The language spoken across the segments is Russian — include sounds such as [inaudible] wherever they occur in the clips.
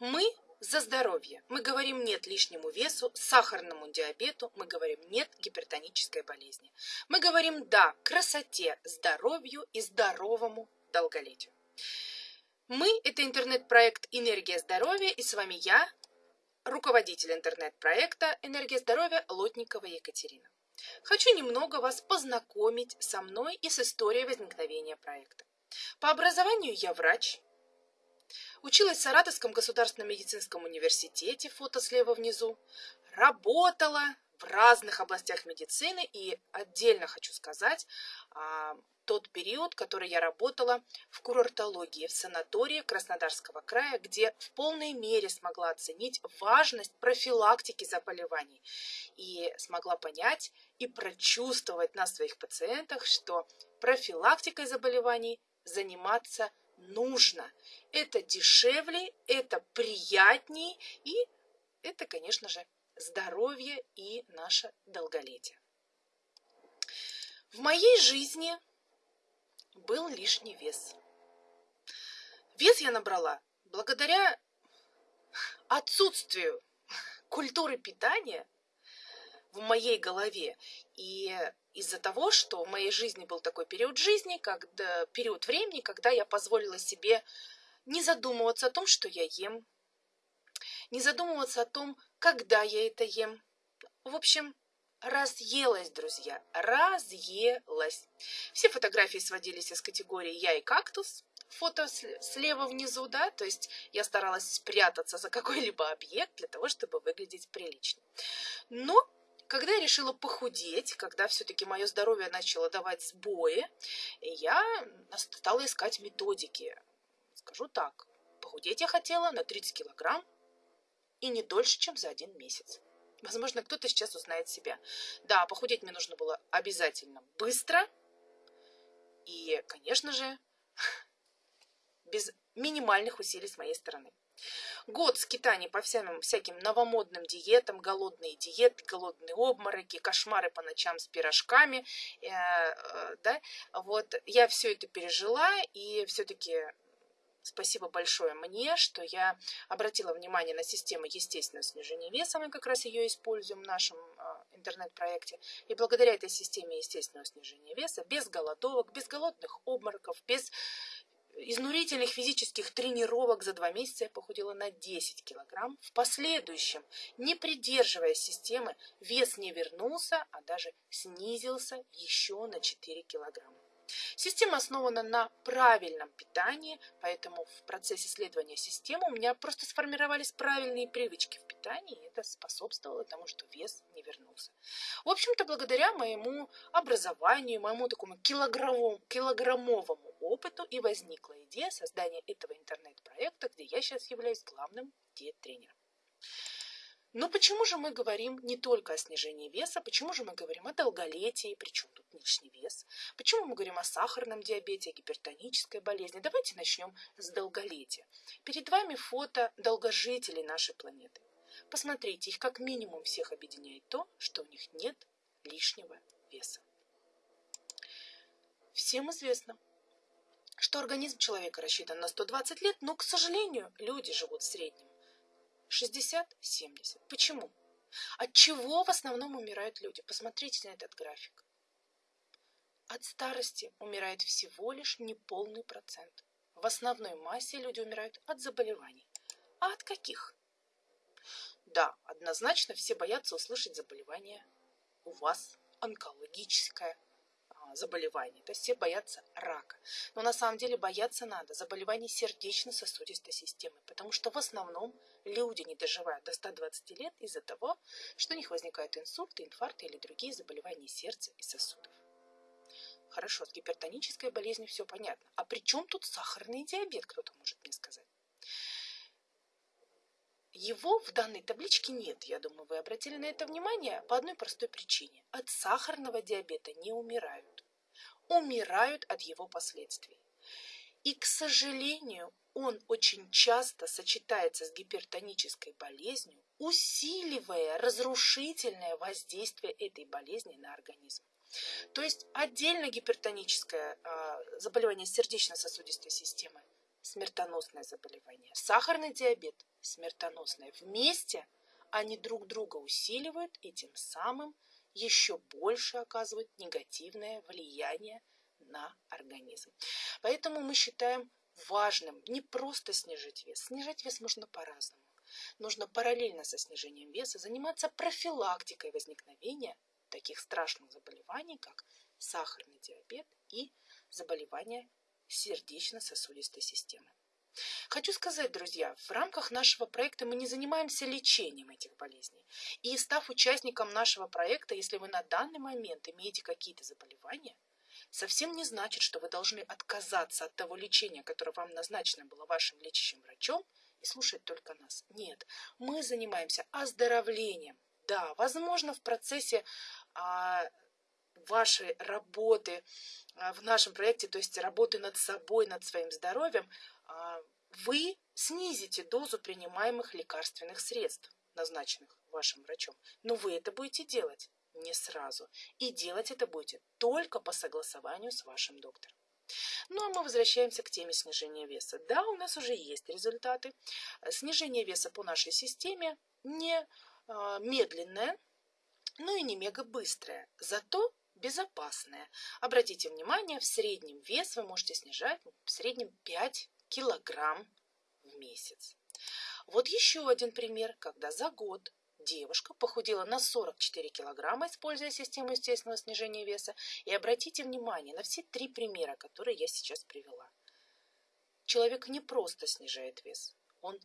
Мы за здоровье. Мы говорим нет лишнему весу, сахарному диабету, мы говорим нет гипертонической болезни. Мы говорим да красоте, здоровью и здоровому долголетию. Мы – это интернет-проект «Энергия здоровья» и с вами я, руководитель интернет-проекта «Энергия здоровья» Лотникова Екатерина. Хочу немного вас познакомить со мной и с историей возникновения проекта. По образованию я врач, Училась в Саратовском государственном медицинском университете, фото слева внизу. Работала в разных областях медицины и отдельно хочу сказать а, тот период, который я работала в курортологии, в санатории Краснодарского края, где в полной мере смогла оценить важность профилактики заболеваний и смогла понять и прочувствовать на своих пациентах, что профилактикой заболеваний заниматься нужно. Это дешевле, это приятнее и это, конечно же, здоровье и наше долголетие. В моей жизни был лишний вес. Вес я набрала благодаря отсутствию культуры питания в моей голове и из-за того, что в моей жизни был такой период жизни, когда, период времени, когда я позволила себе не задумываться о том, что я ем, не задумываться о том, когда я это ем. В общем, разъелась, друзья, разъелась. Все фотографии сводились из категории «я и кактус», фото слева внизу, да, то есть я старалась спрятаться за какой-либо объект для того, чтобы выглядеть прилично. Но когда я решила похудеть, когда все-таки мое здоровье начало давать сбои, я стала искать методики. Скажу так, похудеть я хотела на 30 килограмм и не дольше, чем за один месяц. Возможно, кто-то сейчас узнает себя. Да, похудеть мне нужно было обязательно быстро и, конечно же, [laughs] без минимальных усилий с моей стороны. Год скитаний по всяким, всяким новомодным диетам, голодные диеты, голодные обмороки, кошмары по ночам с пирожками, э, э, да, вот я все это пережила и все-таки Спасибо большое мне, что я обратила внимание на систему естественного снижения веса. Мы как раз ее используем в нашем э, интернет-проекте. И благодаря этой системе естественного снижения веса, без голодовок, без голодных обмороков, без изнурительных физических тренировок за два месяца я похудела на 10 килограмм. В последующем, не придерживая системы, вес не вернулся, а даже снизился еще на 4 килограмма. Система основана на правильном питании, поэтому в процессе исследования системы у меня просто сформировались правильные привычки в питании, и это способствовало тому, что вес не вернулся. В общем-то, благодаря моему образованию, моему такому килограммовому, килограммовому опыту и возникла идея создания этого интернет-проекта, где я сейчас являюсь главным диет-тренером. Но почему же мы говорим не только о снижении веса, почему же мы говорим о долголетии, причем тут лишний вес, почему мы говорим о сахарном диабете, о гипертонической болезни. Давайте начнем с долголетия. Перед вами фото долгожителей нашей планеты. Посмотрите, их как минимум всех объединяет то, что у них нет лишнего веса. Всем известно, что организм человека рассчитан на 120 лет, но, к сожалению, люди живут в среднем 60-70. Почему? От чего в основном умирают люди? Посмотрите на этот график. От старости умирает всего лишь неполный процент. В основной массе люди умирают от заболеваний. А от каких? Да, однозначно все боятся услышать заболевание у вас онкологическое заболеваний. То есть все боятся рака. Но на самом деле бояться надо заболеваний сердечно-сосудистой системы, потому что в основном люди не доживают до 120 лет из-за того, что у них возникают инсульты, инфаркты или другие заболевания сердца и сосудов. Хорошо, с гипертонической болезнью все понятно. А при чем тут сахарный диабет, кто-то может мне сказать? Его в данной табличке нет, я думаю, вы обратили на это внимание по одной простой причине. От сахарного диабета не умирают. Умирают от его последствий. И, к сожалению, он очень часто сочетается с гипертонической болезнью, усиливая разрушительное воздействие этой болезни на организм. То есть отдельно гипертоническое э, заболевание сердечно-сосудистой системы смертоносное заболевание. Сахарный диабет смертоносное. Вместе они друг друга усиливают и тем самым еще больше оказывают негативное влияние на организм. Поэтому мы считаем важным не просто снижать вес. Снижать вес можно по-разному. Нужно параллельно со снижением веса заниматься профилактикой возникновения таких страшных заболеваний, как сахарный диабет и заболевания сердечно-сосудистой системы. Хочу сказать, друзья, в рамках нашего проекта мы не занимаемся лечением этих болезней. И став участником нашего проекта, если вы на данный момент имеете какие-то заболевания, совсем не значит, что вы должны отказаться от того лечения, которое вам назначено было вашим лечащим врачом, и слушать только нас. Нет, мы занимаемся оздоровлением. Да, возможно, в процессе а, вашей работы а, в нашем проекте, то есть работы над собой, над своим здоровьем, а, вы снизите дозу принимаемых лекарственных средств, назначенных вашим врачом. Но вы это будете делать не сразу. И делать это будете только по согласованию с вашим доктором. Ну а мы возвращаемся к теме снижения веса. Да, у нас уже есть результаты. Снижение веса по нашей системе не э, медленное, но и не мега быстрое, зато безопасное. Обратите внимание, в среднем вес вы можете снижать в среднем 5 килограмм в месяц. Вот еще один пример, когда за год девушка похудела на 44 килограмма, используя систему естественного снижения веса. И обратите внимание на все три примера, которые я сейчас привела. Человек не просто снижает вес, он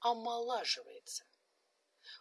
омолаживается.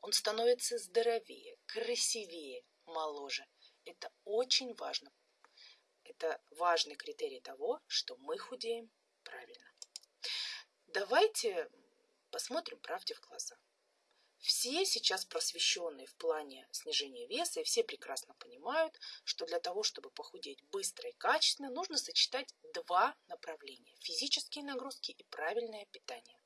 Он становится здоровее, красивее, моложе. Это очень важно. Это важный критерий того, что мы худеем правильно. Давайте посмотрим правде в глаза. Все сейчас просвещенные в плане снижения веса, и все прекрасно понимают, что для того, чтобы похудеть быстро и качественно, нужно сочетать два направления – физические нагрузки и правильное питание.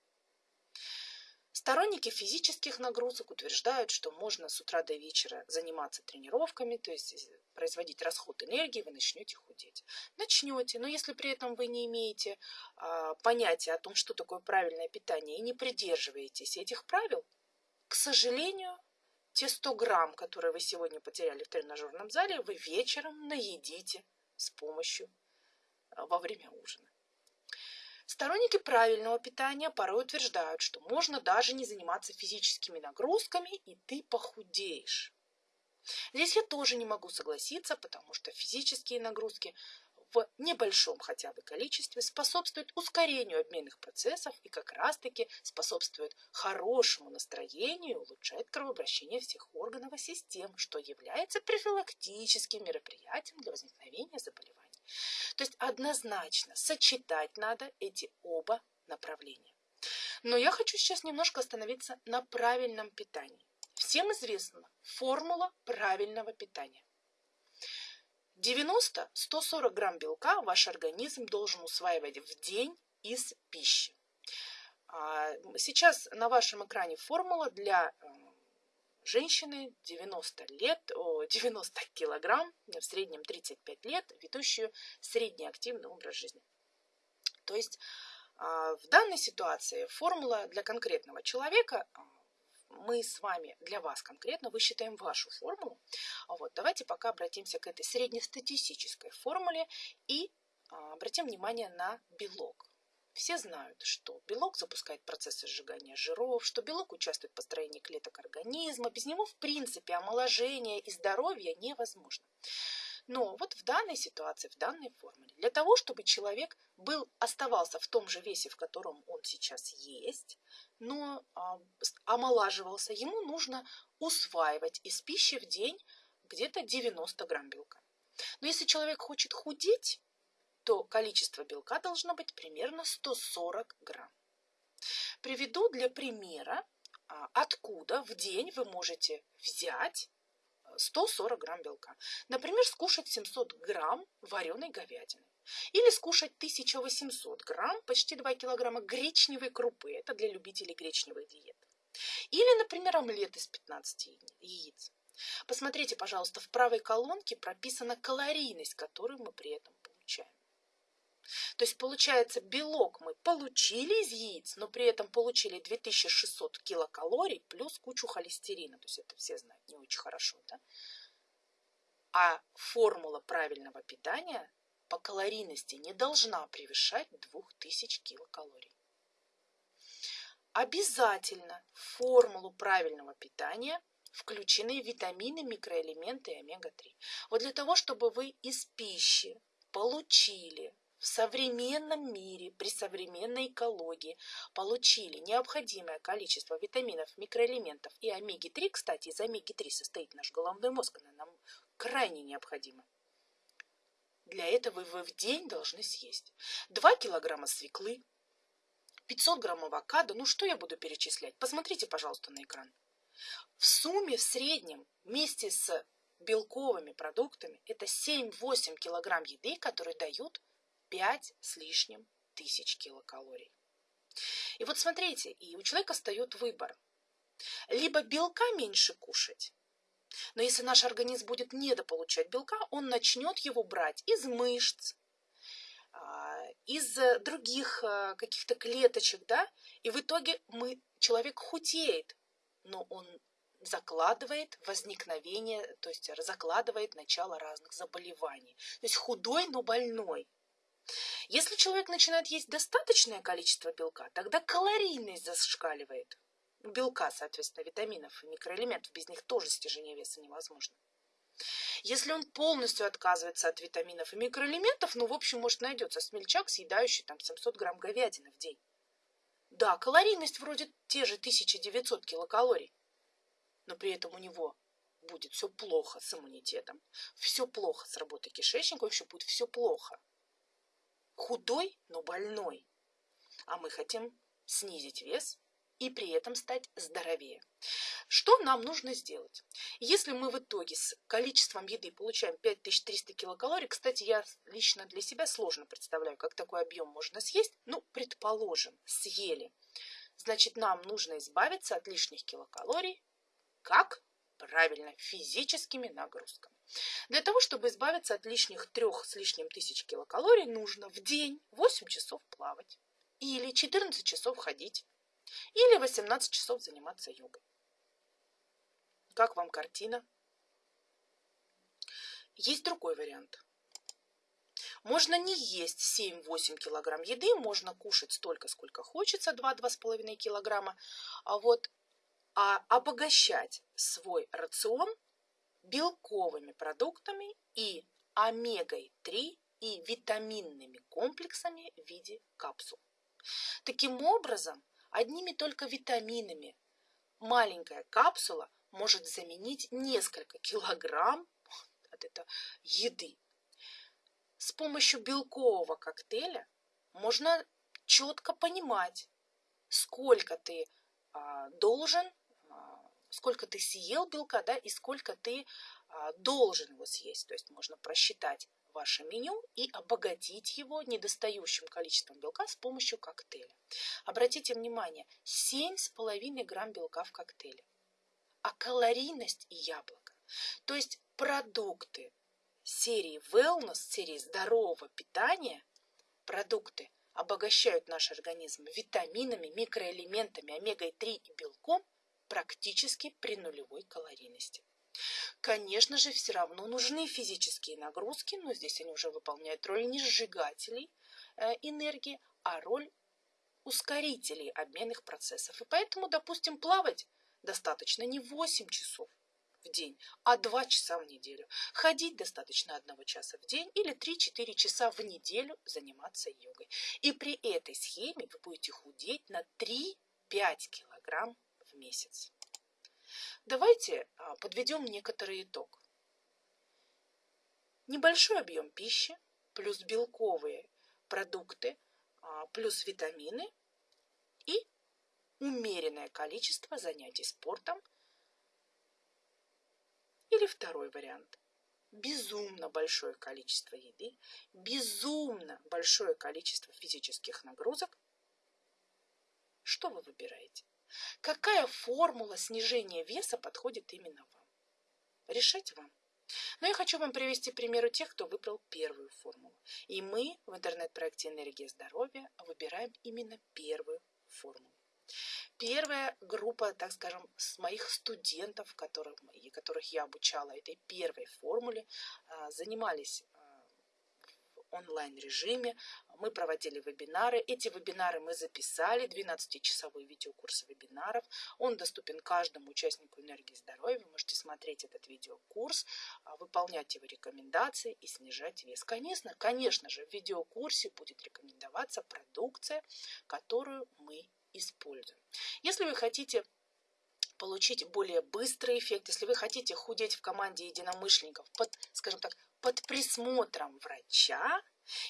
Сторонники физических нагрузок утверждают, что можно с утра до вечера заниматься тренировками, то есть э, производить расход энергии, вы начнете худеть. Начнете, но если при этом вы не имеете а, понятия о том, что такое правильное питание, и не придерживаетесь этих правил, к сожалению, те 100 грамм, которые вы сегодня потеряли в тренажерном зале, вы вечером наедите с помощью а, во время ужина. Сторонники правильного питания порой утверждают, что можно даже не заниматься физическими нагрузками, и ты похудеешь. Здесь я тоже не могу согласиться, потому что физические нагрузки в небольшом хотя бы количестве способствуют ускорению обменных процессов и как раз-таки способствуют хорошему настроению улучшает кровообращение всех органов и систем, что является профилактическим мероприятием для возникновения заболеваний. То есть однозначно сочетать надо эти оба направления. Но я хочу сейчас немножко остановиться на правильном питании. Всем известна формула правильного питания. 90-140 грамм белка ваш организм должен усваивать в день из пищи. А, сейчас на вашем экране формула для э, женщины 90 лет, 90 [laughs] килограмм, в среднем 35 лет, ведущую среднеактивный образ жизни. То есть а, в данной ситуации формула для конкретного человека а, мы с вами, для вас конкретно, высчитаем вашу формулу. Вот, давайте пока обратимся к этой среднестатистической формуле и а, обратим внимание на белок. Все знают, что белок запускает процессы сжигания жиров, что белок участвует в построении клеток организма. Без него, в принципе, омоложение и здоровье невозможно. Но вот в данной ситуации, в данной формуле, для того, чтобы человек был, оставался в том же весе, в котором он сейчас есть, но а, омолаживался, ему нужно усваивать из пищи в день где-то 90 грамм белка. Но если человек хочет худеть, то количество белка должно быть примерно 140 грамм. Приведу для примера, а, откуда в день вы можете взять 140 грамм белка. Например, скушать 700 грамм вареной говядины. Или скушать 1800 грамм, почти 2 килограмма гречневой крупы. Это для любителей гречневых диет. Или, например, омлет из 15 яиц. Посмотрите, пожалуйста, в правой колонке прописана калорийность, которую мы при этом получаем. То есть, получается, белок мы получили из яиц, но при этом получили 2600 килокалорий плюс кучу холестерина. То есть, это все знают не очень хорошо, да? А формула правильного питания по калорийности не должна превышать 2000 килокалорий. Обязательно в формулу правильного питания включены витамины, микроэлементы и омега-3. Вот для того, чтобы вы из пищи получили в современном мире, при современной экологии получили необходимое количество витаминов, микроэлементов и омеги-3, кстати, из омеги-3 состоит наш головной мозг, она нам крайне необходима. Для этого вы в день должны съесть 2 килограмма свеклы, 500 грамм авокадо, ну что я буду перечислять? Посмотрите, пожалуйста, на экран. В сумме, в среднем, вместе с белковыми продуктами, это 7-8 килограмм еды, которые дают 5 с лишним тысяч килокалорий. И вот смотрите, и у человека встает выбор. Либо белка меньше кушать, но если наш организм будет недополучать белка, он начнет его брать из мышц, а, из других а, каких-то клеточек, да, и в итоге мы, человек худеет, но он закладывает возникновение, то есть закладывает начало разных заболеваний. То есть худой, но больной. Если человек начинает есть достаточное количество белка, тогда калорийность зашкаливает. Белка, соответственно, витаминов и микроэлементов, без них тоже снижение веса невозможно. Если он полностью отказывается от витаминов и микроэлементов, ну, в общем, может, найдется смельчак, съедающий там 700 грамм говядины в день. Да, калорийность вроде те же 1900 килокалорий, но при этом у него будет все плохо с иммунитетом, все плохо с работой кишечника, вообще будет все плохо худой, но больной. А мы хотим снизить вес и при этом стать здоровее. Что нам нужно сделать? Если мы в итоге с количеством еды получаем 5300 килокалорий, кстати, я лично для себя сложно представляю, как такой объем можно съесть, ну, предположим, съели. Значит, нам нужно избавиться от лишних килокалорий. Как? Правильно, физическими нагрузками. Для того, чтобы избавиться от лишних трех с лишним тысяч килокалорий, нужно в день 8 часов плавать, или 14 часов ходить, или 18 часов заниматься йогой. Как вам картина? Есть другой вариант. Можно не есть 7-8 килограмм еды, можно кушать столько, сколько хочется, 2-2,5 килограмма, а вот а обогащать свой рацион белковыми продуктами и омегой-3 и витаминными комплексами в виде капсул. Таким образом, одними только витаминами маленькая капсула может заменить несколько килограмм [laughs] от этой еды. С помощью белкового коктейля можно четко понимать, сколько ты а, должен сколько ты съел белка, да, и сколько ты а, должен его съесть. То есть можно просчитать ваше меню и обогатить его недостающим количеством белка с помощью коктейля. Обратите внимание, 7,5 грамм белка в коктейле. А калорийность и яблоко. То есть продукты серии wellness, серии здорового питания, продукты обогащают наш организм витаминами, микроэлементами, омегой-3 и белком, практически при нулевой калорийности. Конечно же, все равно нужны физические нагрузки, но здесь они уже выполняют роль не сжигателей э, энергии, а роль ускорителей обменных процессов. И поэтому, допустим, плавать достаточно не 8 часов в день, а 2 часа в неделю. Ходить достаточно 1 часа в день или 3-4 часа в неделю заниматься йогой. И при этой схеме вы будете худеть на 3-5 килограмм месяц. Давайте а, подведем некоторый итог. Небольшой объем пищи плюс белковые продукты а, плюс витамины и умеренное количество занятий спортом. Или второй вариант. Безумно большое количество еды, безумно большое количество физических нагрузок. Что вы выбираете? Какая формула снижения веса подходит именно вам? Решать вам. Но я хочу вам привести примеры тех, кто выбрал первую формулу. И мы в интернет-проекте «Энергия здоровья» выбираем именно первую формулу. Первая группа, так скажем, с моих студентов, которых, которых я обучала этой первой формуле, а, занимались онлайн-режиме. Мы проводили вебинары. Эти вебинары мы записали, 12-часовой видеокурс вебинаров. Он доступен каждому участнику энергии здоровья. Вы можете смотреть этот видеокурс, а, выполнять его рекомендации и снижать вес. Конечно, конечно же, в видеокурсе будет рекомендоваться продукция, которую мы используем. Если вы хотите получить более быстрый эффект, если вы хотите худеть в команде единомышленников под, скажем так, под присмотром врача,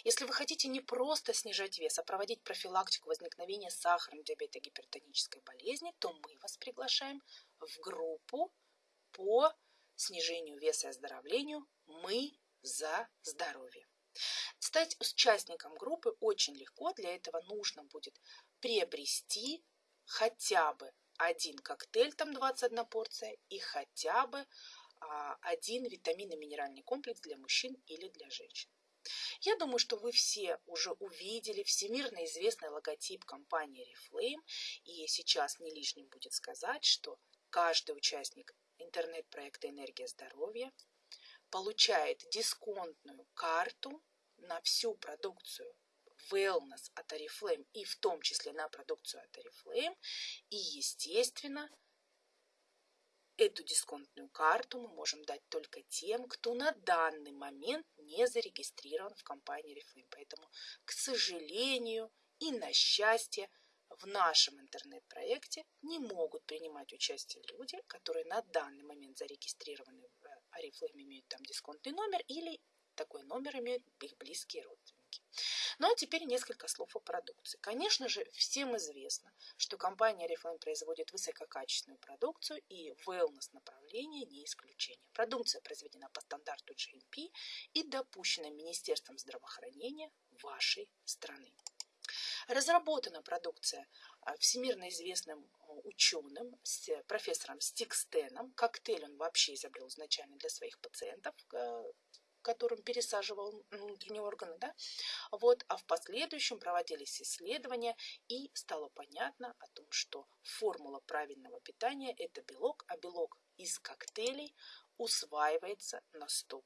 если вы хотите не просто снижать вес, а проводить профилактику возникновения сахарного диабета и гипертонической болезни, то мы вас приглашаем в группу по снижению веса и оздоровлению «Мы за здоровье». Стать участником группы очень легко. Для этого нужно будет приобрести хотя бы один коктейль, там 21 порция, и хотя бы один витаминно-минеральный комплекс для мужчин или для женщин. Я думаю, что вы все уже увидели всемирно известный логотип компании Reflame, и сейчас не лишним будет сказать, что каждый участник интернет-проекта «Энергия здоровья» получает дисконтную карту на всю продукцию wellness от Oriflame и в том числе на продукцию от Oriflame. И, естественно, Эту дисконтную карту мы можем дать только тем, кто на данный момент не зарегистрирован в компании Reflame. Поэтому, к сожалению и на счастье, в нашем интернет-проекте не могут принимать участие люди, которые на данный момент зарегистрированы в Oriflame, имеют там дисконтный номер или такой номер имеют их близкие родственники. Ну а теперь несколько слов о продукции. Конечно же, всем известно, что компания Oriflame производит высококачественную продукцию и wellness направление не исключение. Продукция произведена по стандарту GMP и допущена Министерством здравоохранения вашей страны. Разработана продукция а, всемирно известным а, ученым, с профессором Стикстеном. Коктейль он вообще изобрел изначально для своих пациентов, а, которым пересаживал внутренние органы, да, вот, а в последующем проводились исследования и стало понятно о том, что формула правильного питания – это белок, а белок из коктейлей усваивается на 100%.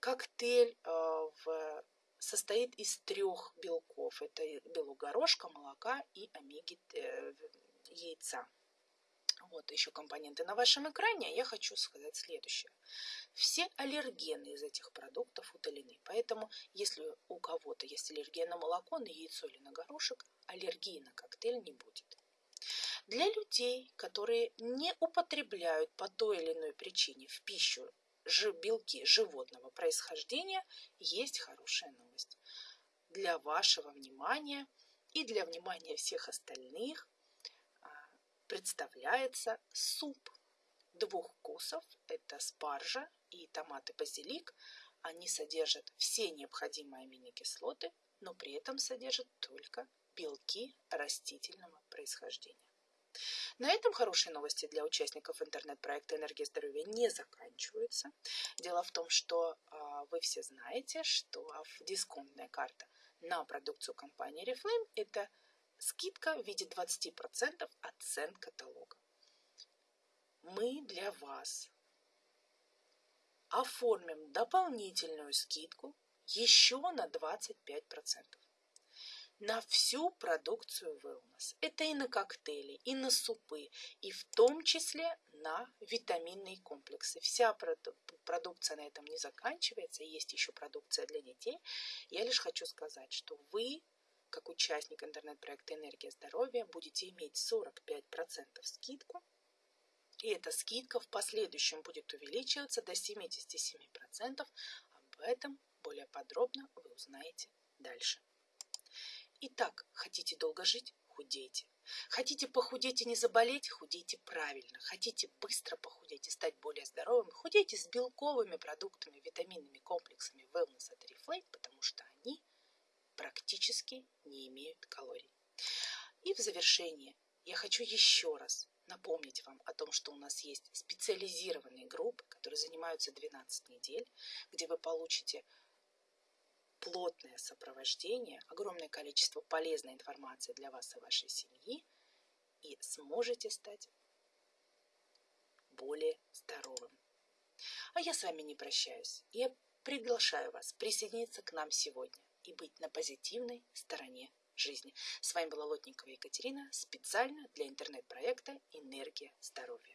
Коктейль э, в, состоит из трех белков. Это белок горошка, молока и омеги э, яйца вот еще компоненты на вашем экране, я хочу сказать следующее. Все аллергены из этих продуктов удалены, поэтому если у кого-то есть аллергия на молоко, на яйцо или на горошек, аллергии на коктейль не будет. Для людей, которые не употребляют по той или иной причине в пищу белки животного происхождения, есть хорошая новость. Для вашего внимания и для внимания всех остальных представляется суп двух вкусов. Это спаржа и томаты базилик. Они содержат все необходимые аминокислоты, но при этом содержат только белки растительного происхождения. На этом хорошие новости для участников интернет-проекта «Энергия здоровья» не заканчиваются. Дело в том, что а, вы все знаете, что дисконтная карта на продукцию компании Reflame – это Скидка в виде 20% от цен каталога. Мы для вас оформим дополнительную скидку еще на 25%. На всю продукцию wellness. Это и на коктейли, и на супы, и в том числе на витаминные комплексы. Вся продукция на этом не заканчивается, есть еще продукция для детей. Я лишь хочу сказать, что вы как участник интернет-проекта «Энергия здоровья» будете иметь 45% скидку. И эта скидка в последующем будет увеличиваться до 77%. Об этом более подробно вы узнаете дальше. Итак, хотите долго жить? Худейте. Хотите похудеть и не заболеть? Худейте правильно. Хотите быстро похудеть и стать более здоровым? Худейте с белковыми продуктами, витаминными комплексами Wellness от Reflate, потому что они – практически не имеют калорий. И в завершение я хочу еще раз напомнить вам о том, что у нас есть специализированные группы, которые занимаются 12 недель, где вы получите плотное сопровождение, огромное количество полезной информации для вас и вашей семьи, и сможете стать более здоровым. А я с вами не прощаюсь. Я приглашаю вас присоединиться к нам сегодня и быть на позитивной стороне жизни. С вами была Лотникова Екатерина специально для интернет-проекта «Энергия здоровья».